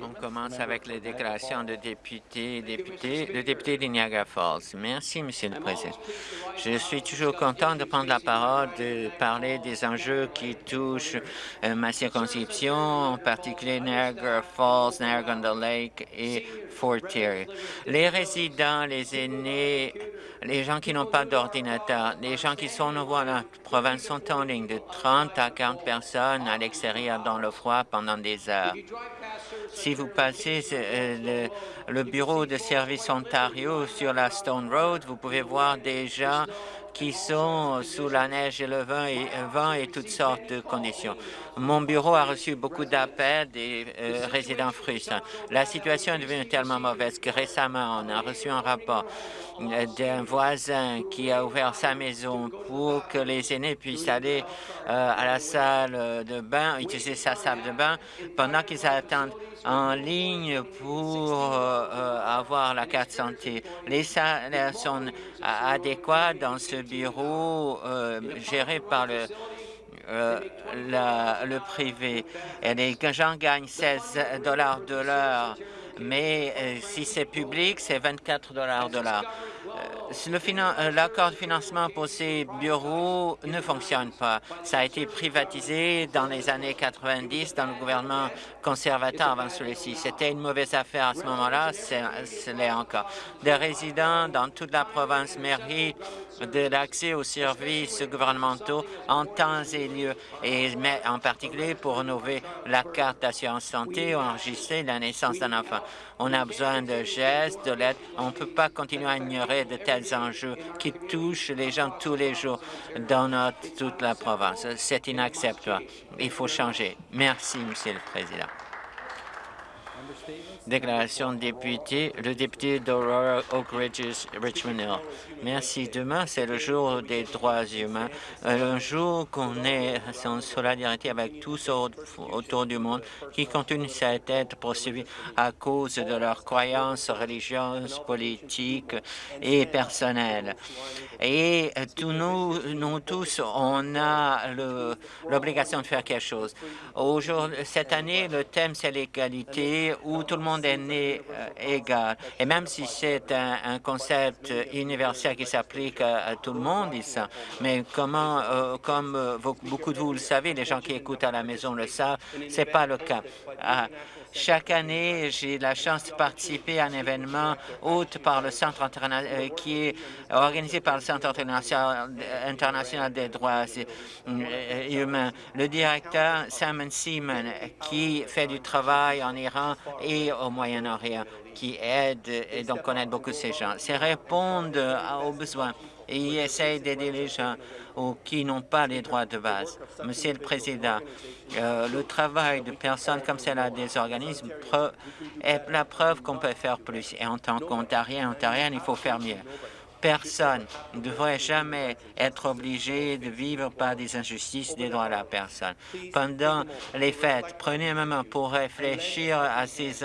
On commence avec les déclarations de députés et députés. Le député de Niagara Falls. Merci, Monsieur le Président. Je suis toujours content de prendre la parole, de parler des enjeux qui touchent ma circonscription, en particulier Niagara Falls, Niagara Lake et Fort Erie. Les résidents, les aînés, les gens qui n'ont pas d'ordinateur, les gens qui sont nouveaux à la province sont en ligne de 30 à 40 personnes à l'extérieur dans le froid pendant des heures. Si vous passez euh, le, bureau de service Ontario sur la Stone Road, vous pouvez voir gens qui sont sous la neige et le vent et, vent et toutes sortes de conditions. Mon bureau a reçu beaucoup d'appels des euh, résidents frustrés. La situation est devenue tellement mauvaise que récemment, on a reçu un rapport euh, d'un voisin qui a ouvert sa maison pour que les aînés puissent aller euh, à la salle de bain, utiliser sa salle de bain pendant qu'ils attendent en ligne pour avoir la carte santé. Les salaires sont adéquats dans ce bureau géré par le euh, le privé. Les gens gagnent 16 dollars de l'heure, mais euh, si c'est public, c'est 24 dollars de l'heure. Euh, l'accord de financement pour ces bureaux ne fonctionne pas. Ça a été privatisé dans les années 90 dans le gouvernement conservateur avant celui-ci. C'était une mauvaise affaire à ce moment-là, ce l'est encore. Des résidents dans toute la province méritent de l'accès aux services gouvernementaux en temps et lieu, et en particulier pour renouveler la carte d'assurance santé ou enregistrer la naissance d'un enfant. On a besoin de gestes, de l'aide. On ne peut pas continuer à ignorer de tels enjeux qui touchent les gens tous les jours dans toute la province. C'est inacceptable. Il faut changer. Merci, Monsieur le Président. Déclaration de député, le député d'Aurora Oak Ridges, Richmond Hill. Merci. Demain, c'est le jour des droits humains, euh, un jour qu'on est en solidarité avec tous autour du monde qui continuent à être poursuivis à cause de leurs croyances religieuses, politiques et personnelles. Et euh, nous, nous tous, on a l'obligation de faire quelque chose. Cette année, le thème, c'est l'égalité, où tout le monde monde est né euh, égal. Et même si c'est un, concept universel qui s'applique à, tout le monde, mais comment, euh, comme euh, beaucoup de vous le savez, les gens qui écoutent à la maison le savent, c'est pas le cas. Ah, chaque année, j'ai la chance de participer à un événement par le Centre international, qui est organisé par le Centre international des droits humains. Le directeur Simon Seaman, qui fait du travail en Iran et au Moyen-Orient, qui aide et donc connaît beaucoup ces gens. C'est répondre aux besoins et essaye d'aider les gens qui n'ont pas les droits de base. Monsieur le Président, euh, le travail de personnes comme celle-là des organismes est la preuve qu'on peut faire plus. Et en tant qu'Ontarien, Ontarien, il faut faire mieux. Personne ne devrait jamais être obligé de vivre par des injustices des droits de la personne. Pendant les fêtes, prenez un moment pour réfléchir à ces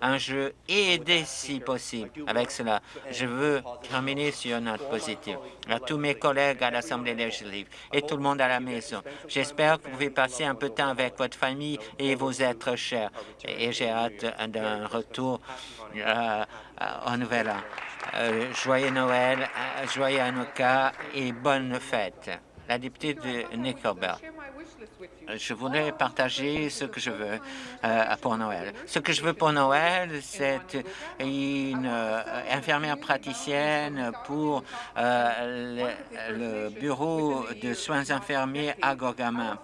enjeux et aider si possible. Avec cela, je veux terminer sur une note positive. À tous mes collègues à l'Assemblée législative et tout le monde à la maison, j'espère que vous pouvez passer un peu de temps avec votre famille et vos êtres chers. Et j'ai hâte d'un retour euh, au Nouvel An. Euh, joyeux Noël, euh, joyeux Hanukkah et bonne fête. La députée de Nickelbell. Je voulais partager ce que je veux euh, pour Noël. Ce que je veux pour Noël, c'est une infirmière praticienne pour le, bureau de soins infirmiers à Gorgama.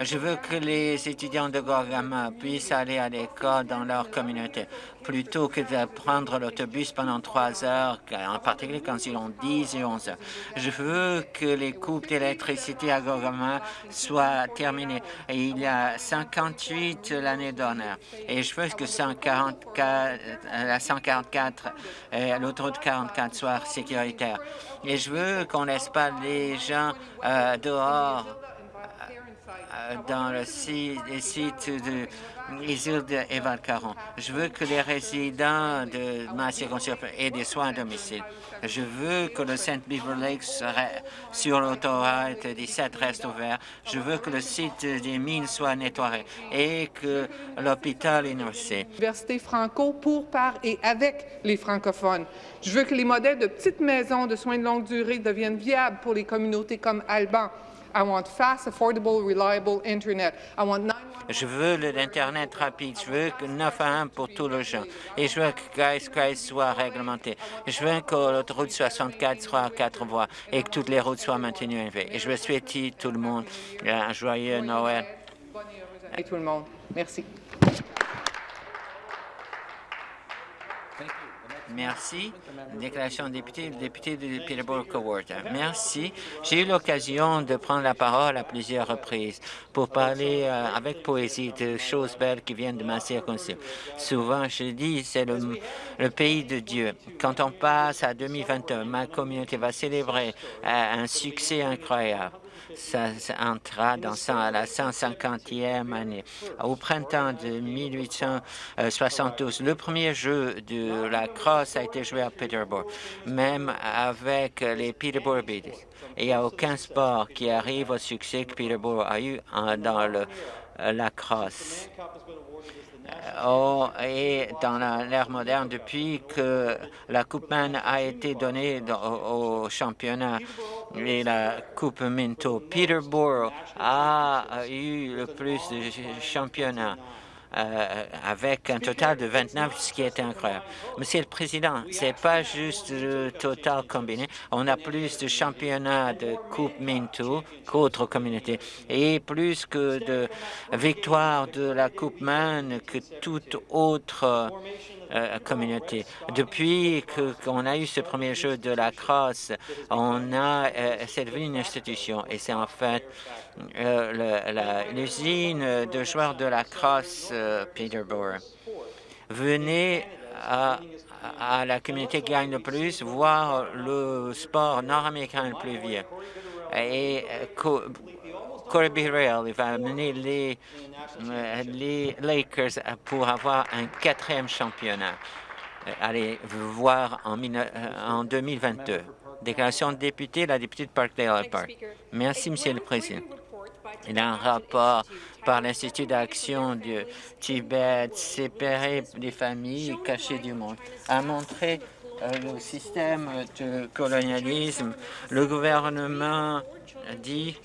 Je veux que les étudiants de Gorgama puissent aller à l'école dans leur communauté plutôt que de prendre l'autobus pendant trois heures, en particulier quand ils ont 10 et 11 heures. Je veux que les coupes d'électricité à Gorgama soient terminées. il y a 58 l'année dernière. Et je veux que 144, la 144 et l'autoroute 44 soient sécuritaires. Et je veux qu'on laisse pas les gens euh, dehors dans le site, les sites de Isilde et Valcaron. Je veux que les résidents de ma circonscription aient des soins à domicile. Je veux que le Saint Beaver Lake sur l'autoroute 17 reste ouvert. Je veux que le site des mines soit nettoyé et que l'hôpital université. Université franco pour, par et avec les francophones. Je veux que les modèles de petites maisons de soins de longue durée deviennent viables pour les communautés comme Alban. I want fast, affordable, reliable Internet. I want je veux l'Internet rapide. Je veux que 9 à 1 pour tous les gens. Et je veux que Guys Guys soit réglementé. Je veux que l'autoroute 64 soit à quatre voies et que toutes les routes soient maintenues élevées. Et je veux souhaiter tout le monde un joyeux Noël. Et tout le monde. Merci. Merci. Déclaration de député, député de Peterborough-Coworth. Merci. J'ai eu l'occasion de prendre la parole à plusieurs reprises pour parler euh, avec poésie de choses belles qui viennent de ma circonscription. Souvent, je dis, c'est le, le, pays de Dieu. Quand on passe à 2021, ma communauté va célébrer euh, un succès incroyable ça, entra dans la 150e année. Au printemps de 1872, le premier jeu de la crosse a été joué à Peterborough, même avec les Peterborough Beatles. Il n'y a aucun sport qui arrive au succès que Peterborough a eu dans le, la crosse. Oh, et dans l'ère moderne, depuis que la Coupe Man a été donnée au, championnat et la Coupe Minto, Peterborough a eu le plus de championnats. Euh, avec un total de 29, ce qui est incroyable. Monsieur le Président, ce n'est pas juste le total combiné. On a plus de championnats de Coupe Minto qu'autres communautés et plus que de victoires de la Coupe Man que toute autre euh, communauté. Depuis qu'on a eu ce premier jeu de la crosse, on a, euh, c'est devenu une institution et c'est en fait euh, l'usine de joueurs de la crosse Peterborough. Venez à, la communauté gagne le plus, voir le sport nord-américain le plus vieux. Et Corby Rail va amener les, euh, les Lakers pour avoir un quatrième championnat? Euh, allez voir en, euh, en 2022. Déclaration de député, la députée de Parkdale Park. Merci, Monsieur le Président. Il y a un rapport par l'Institut d'action du Tibet, séparé des familles cachées du monde, a montré le système de colonialisme. Le gouvernement dit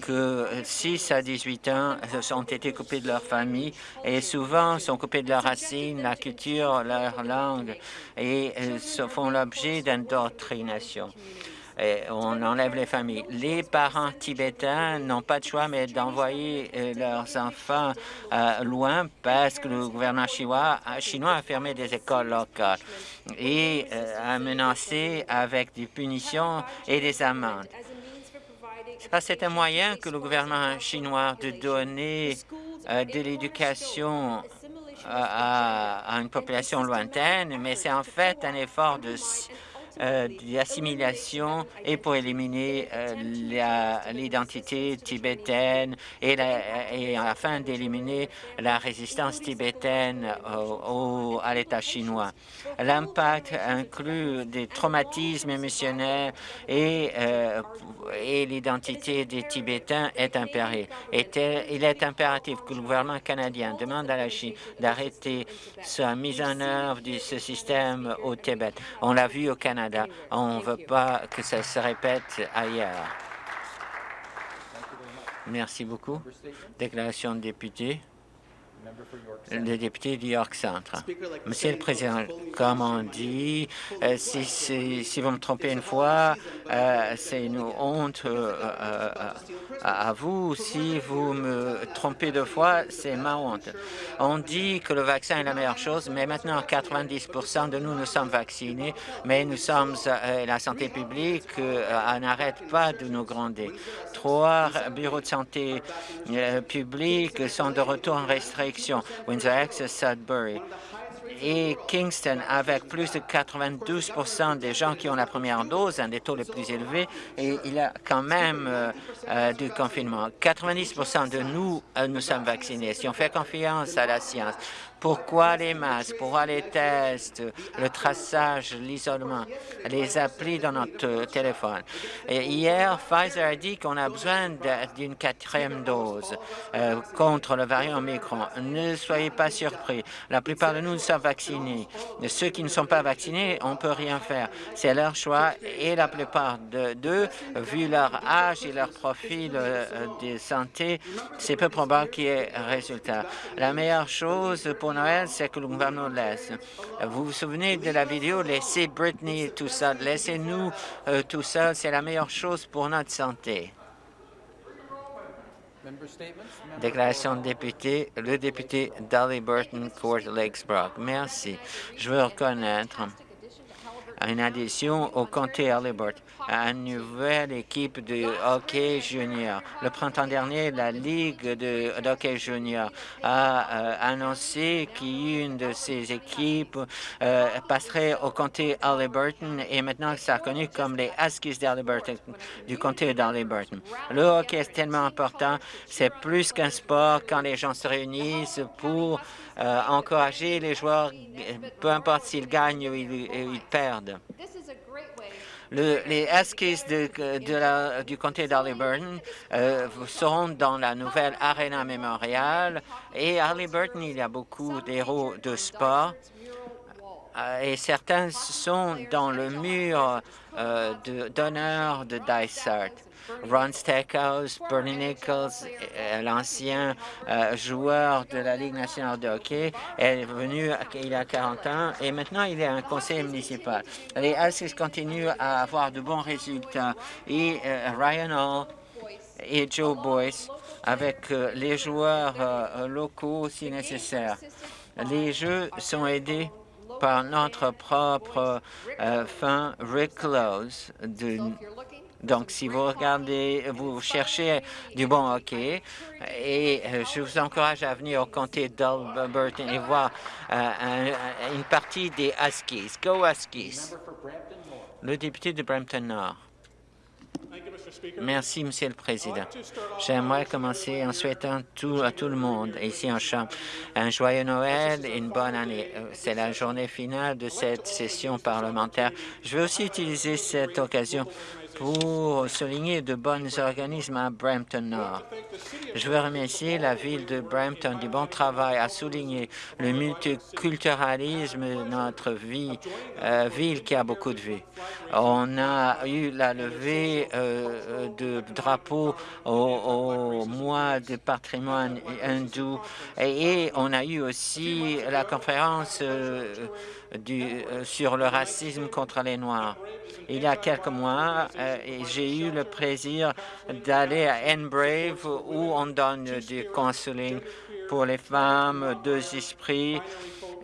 que 6 à 18 ans ont été coupés de leur famille et souvent sont coupés de leurs racines, la culture, leur langue et euh, font l'objet d'indoctrination. on enlève les familles. Les parents tibétains n'ont pas de choix mais d'envoyer euh, leurs enfants euh, loin parce que le gouvernement chinois a fermé des écoles locales et a menacé avec des punitions et des amendes. C'est un moyen que le gouvernement chinois de donner euh, de l'éducation euh, à, une population lointaine, mais c'est en fait un effort de euh, d'assimilation et pour éliminer euh, l'identité tibétaine et, afin d'éliminer la résistance tibétaine au, à l'État chinois. L'impact inclut des traumatismes émotionnels et, euh, et l'identité des Tibétains est impérée. il est impératif que le gouvernement canadien demande à la Chine d'arrêter sa mise en œuvre de ce système au Tibet. On l'a vu au Canada on ne veut pas que ça se répète ailleurs. Merci beaucoup. Déclaration de député le député du York Centre. Monsieur le Président, comme on dit, euh, si, vous me trompez une fois, euh, c'est une honte euh, à vous. Si vous me trompez deux fois, c'est ma honte. On dit que le vaccin est la meilleure chose, mais maintenant 90% de nous, nous sommes vaccinés, mais nous sommes, la santé publique n'arrête pas de nous gronder. Trois bureaux de santé publics sont de retour en restriction Windsor Access, Sudbury. et Kingston, avec plus de 92% des gens qui ont la première dose, un des taux les plus élevés, et il y a quand même euh, euh, du confinement. 90% de nous, euh, nous sommes vaccinés. Si on fait confiance à la science, pourquoi les masques, pourquoi les tests, le traçage, l'isolement, les applis dans notre téléphone. Hier, Pfizer a dit qu'on a besoin d'une quatrième dose euh, contre le variant Omicron. Ne soyez pas surpris. La plupart de nous sommes vaccinés. Ceux qui ne sont pas vaccinés, on ne peut rien faire. C'est leur choix et la plupart d'eux, vu leur âge et leur profil euh, de santé, c'est peu probable qu'il y ait résultat. La meilleure chose pour Noël, c'est que le gouvernement laisse. Vous vous souvenez de la vidéo « Laissez Britney tout seul, laissez-nous euh, tout seul, c'est la meilleure chose pour notre santé ». Déclaration de député, le député Dolly Burton Court Lakesbrook. Merci. Je veux reconnaître une addition au comté Halliburton à une nouvelle équipe de hockey junior. Le printemps dernier, la Ligue de, hockey junior a euh, annoncé qu'une de ces équipes euh, passerait au comté Halliburton et maintenant c'est reconnu comme les Huskies du comté d'Halliburton. Le hockey est tellement important, c'est plus qu'un sport quand les gens se réunissent pour euh, encourager les joueurs, peu importe s'ils gagnent ou ils perdent les Huskies du comté d'Halliburton euh, seront dans la nouvelle Arena Memorial. Et à Halliburton, il y a beaucoup d'héros de sport. Euh, et certains sont dans le mur euh, d'honneur de, de Dysart. Ron Stackhouse, Bernie Nichols, euh, l'ancien euh, joueur de la Ligue nationale de hockey, est venu il a 40 ans et maintenant il est un conseiller municipal. Les Huskies continuent à avoir de bons résultats et euh, Ryan Hall et Joe Boyce avec les joueurs locaux si nécessaire. Les jeux sont aidés par notre propre fin Rick Close de donc, si vous regardez, vous cherchez du bon hockey, et euh, je vous encourage à venir au comté d'Alberton et voir euh, une partie des Huskies. Go Huskies! Le député de Brampton Nord. Merci, Monsieur le Président. J'aimerais commencer en souhaitant tout, à tout le monde ici en Chambre un joyeux Noël et une bonne année. Euh, c'est la journée finale de cette session parlementaire. Je veux aussi utiliser cette occasion pour souligner de bons organismes à Brampton Nord. Je veux remercier la ville de Brampton du bon travail à souligner le multiculturalisme de notre euh, ville qui a beaucoup de vie. On a eu la levée euh, de drapeaux au, mois de patrimoine hindou et, on a eu aussi la conférence euh, du, sur le racisme contre les Noirs. Il y a quelques mois, euh, j'ai eu le plaisir d'aller à Enbrave où on donne du counseling pour les femmes, deux esprits,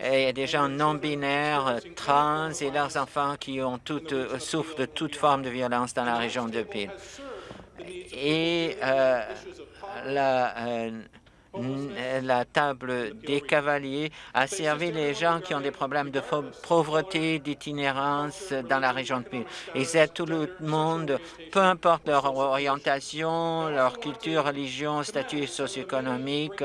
et des gens non-binaires, trans et leurs enfants qui ont euh, souffrent de toute forme de violence dans la région de Peel. Et euh, la la table des cavaliers a servi les gens qui ont des problèmes de pauvreté, d'itinérance dans la région de Peel. Ils aident tout le monde, peu importe leur orientation, leur culture, religion, statut socio-économique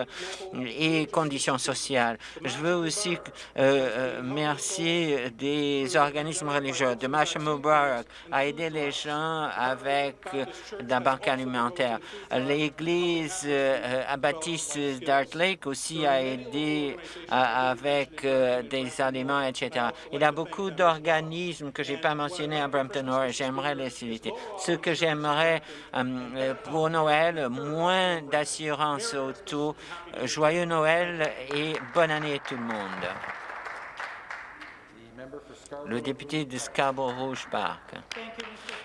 et conditions sociales. Je veux aussi euh, euh, remercier des organismes religieux. De Masha Mubarak a aidé les gens avec euh, la banque alimentaire. L'Église euh, baptiste Dart Lake aussi a aidé avec euh, des aliments, etc. Il y a beaucoup d'organismes que je n'ai pas mentionnés à Brampton Nord et j'aimerais les citer. Ce que j'aimerais euh, pour Noël, moins d'assurance auto. Joyeux Noël et bonne année à tout le monde le député de Scarborough-Rouge Park.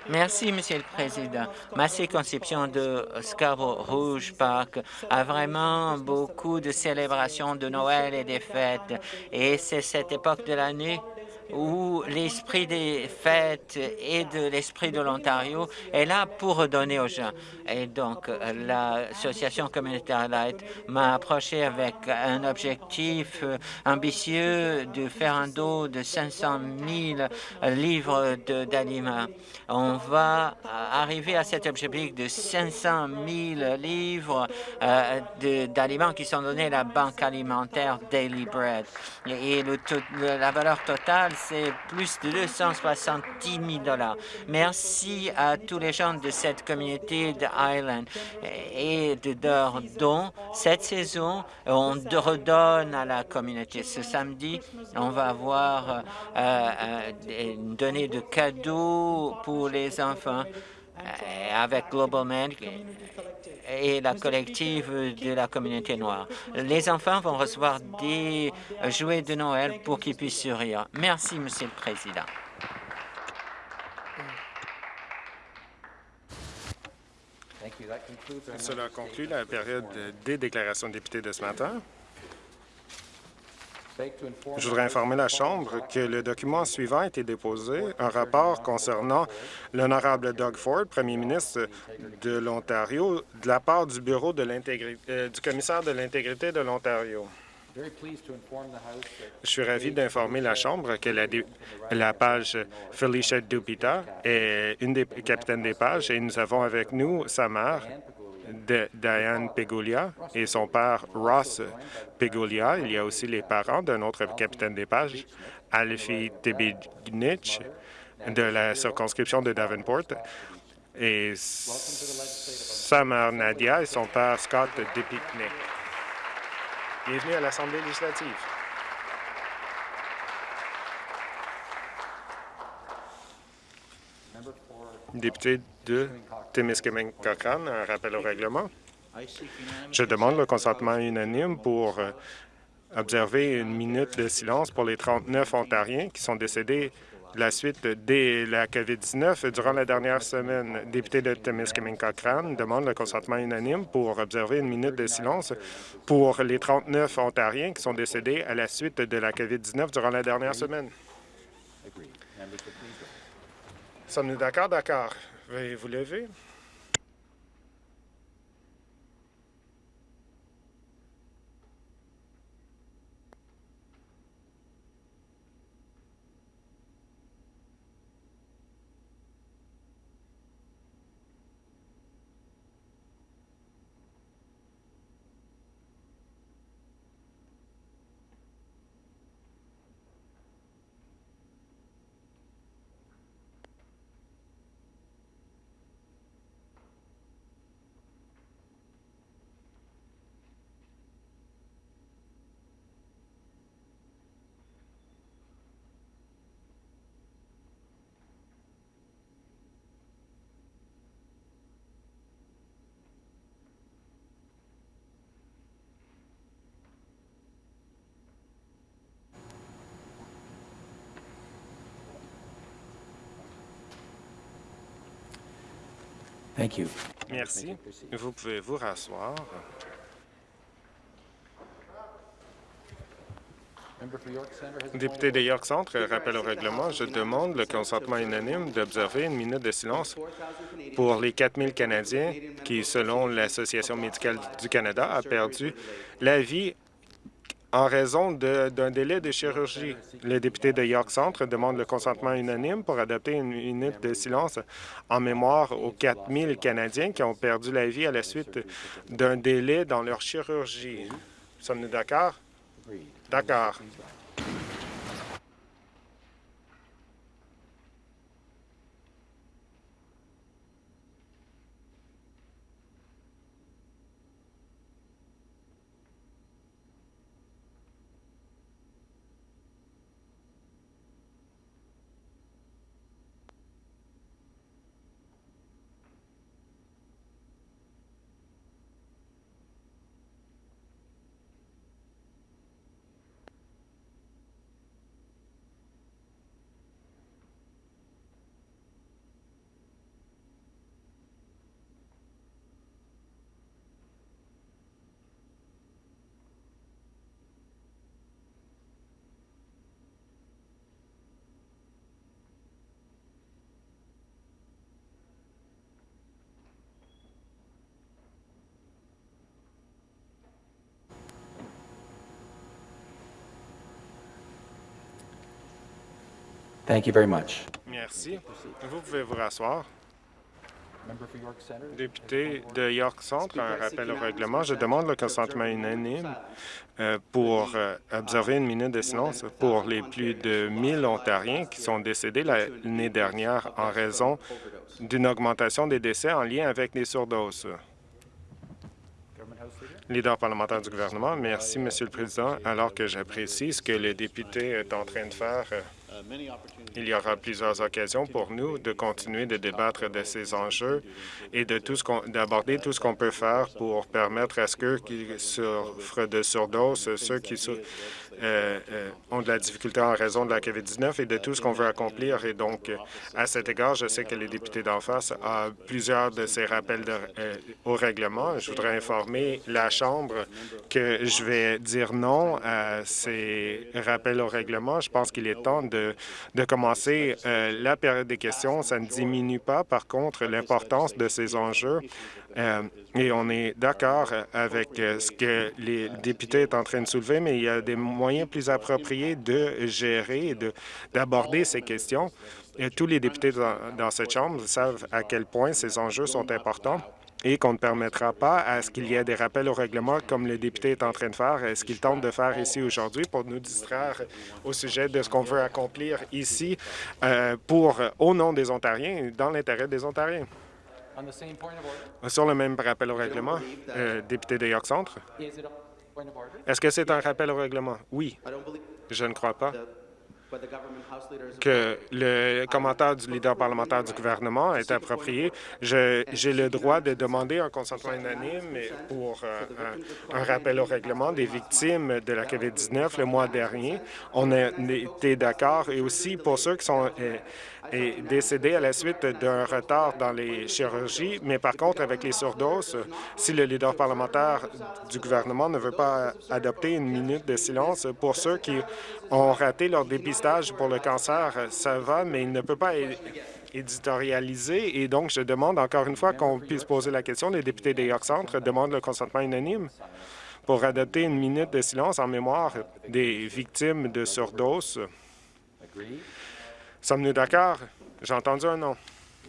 Merci, Monsieur le Président. Ma circonscription de Scarborough-Rouge Park a vraiment beaucoup de célébrations de Noël et des fêtes. Et c'est cette époque de l'année où l'esprit des fêtes et de l'esprit de l'Ontario est là pour redonner aux gens. Et donc, l'association communautaire Light m'a approché avec un objectif ambitieux de faire un dos de 500 000 livres d'aliments. On va arriver à cet objectif de 500 000 livres euh, d'aliments qui sont donnés à la banque alimentaire Daily Bread. Et la valeur totale, c'est plus de 270 000 Merci à tous les gens de cette communauté de et de leur don. Cette saison, on redonne à la communauté. Ce samedi, on va avoir euh, euh, une donnée de cadeaux pour les enfants avec Global Man et la collective de la communauté noire. Les enfants vont recevoir des jouets de Noël pour qu'ils puissent sourire. Merci, Monsieur le Président. Cela conclut la période des déclarations de députés de ce matin. Je voudrais informer la Chambre que le document suivant a été déposé, un rapport concernant l'honorable Doug Ford, premier ministre de l'Ontario, de la part du Bureau euh, du commissaire de l'intégrité de l'Ontario. Je suis ravi d'informer la Chambre que la, la, page Felicia Dupita est une des capitaines des pages et nous avons avec nous sa mère, de Diane Pegulia et son père Ross Pegulia. Il y a aussi les parents d'un autre capitaine des pages, Alfie Tibignich, de la circonscription de Davenport, et sa mère Nadia et son père Scott Depicnic. Bienvenue à l'Assemblée législative. Député de Témiscamingue Cochrane, un rappel au règlement. Je demande le consentement unanime pour euh, observer une minute de silence pour les 39 Ontariens qui sont décédés la suite de la COVID-19 durant la dernière semaine. Député de Témiscamingue Cochrane demande le consentement unanime pour observer une minute de silence pour les 39 Ontariens qui sont décédés à la suite de la COVID-19 durant la dernière semaine. Sommes-nous d'accord? D'accord. Veuillez vous lever. Merci. Vous pouvez vous rasseoir. Député de York Centre, rappel au règlement, je demande le consentement unanime d'observer une minute de silence pour les 4 000 Canadiens qui, selon l'Association médicale du Canada, a perdu la vie en raison d'un délai de chirurgie. Le député de York Centre demande le consentement unanime pour adopter une minute de silence en mémoire aux 4 000 Canadiens qui ont perdu la vie à la suite d'un délai dans leur chirurgie. Sommes-nous d'accord? D'accord. Merci. Vous pouvez vous rasseoir. Député de York Centre, un rappel au règlement. Je demande le consentement unanime euh, pour euh, observer une minute de silence pour les plus de 1000 Ontariens qui sont décédés l'année dernière en raison d'une augmentation des décès en lien avec les surdoses. Leader. Parlementaire du gouvernement, merci, Monsieur le Président. Alors que j'apprécie ce que le député est en train de faire, euh, il y aura plusieurs occasions pour nous de continuer de débattre de ces enjeux et de tout ce qu'on, d'aborder tout ce qu'on peut faire pour permettre à ceux qui souffrent de surdose, ceux qui sou- euh, euh, ont de la difficulté en raison de la COVID-19 et de tout ce qu'on veut accomplir. Et donc, à cet égard, je sais que les députés d'en face ont plusieurs de ces rappels euh, au règlement. Je voudrais informer la Chambre que je vais dire non à ces rappels au règlement. Je pense qu'il est temps de, de commencer la période des questions. Ça ne diminue pas, par contre, l'importance de ces enjeux. Euh, et on est d'accord avec euh, ce que les députés sont en train de soulever, mais il y a des moyens plus appropriés de gérer et de- d'aborder ces questions. Tous les députés dans, cette Chambre savent à quel point ces enjeux sont importants et qu'on ne permettra pas à ce qu'il y ait des rappels au règlement comme le député est en train de faire, ce qu'il tente de faire ici aujourd'hui pour nous distraire au sujet de ce qu'on veut accomplir ici euh, pour, au nom des Ontariens dans l'intérêt des Ontariens. On the same point of order, Sur le même rappel au règlement, euh, député de York Centre, est-ce que c'est un rappel au règlement? Oui, je ne crois pas que le commentaire du leader parlementaire du gouvernement est approprié. J'ai le droit de demander un consentement unanime pour euh, un, un rappel au règlement des victimes de la COVID-19 le mois dernier. On a été d'accord et aussi pour ceux qui sont euh, et décédés à la suite d'un retard dans les chirurgies, mais par contre, avec les surdoses, si le leader parlementaire du gouvernement ne veut pas adopter une minute de silence pour ceux qui ont raté leur dépistage pour le cancer, ça va, mais il ne peut pas éditorialiser. Et donc, je demande encore une fois qu'on puisse poser la question. Les députés des York Centre demandent le consentement unanime pour adopter une minute de silence en mémoire des victimes de surdose. Sommes-nous d'accord? J'ai entendu un non.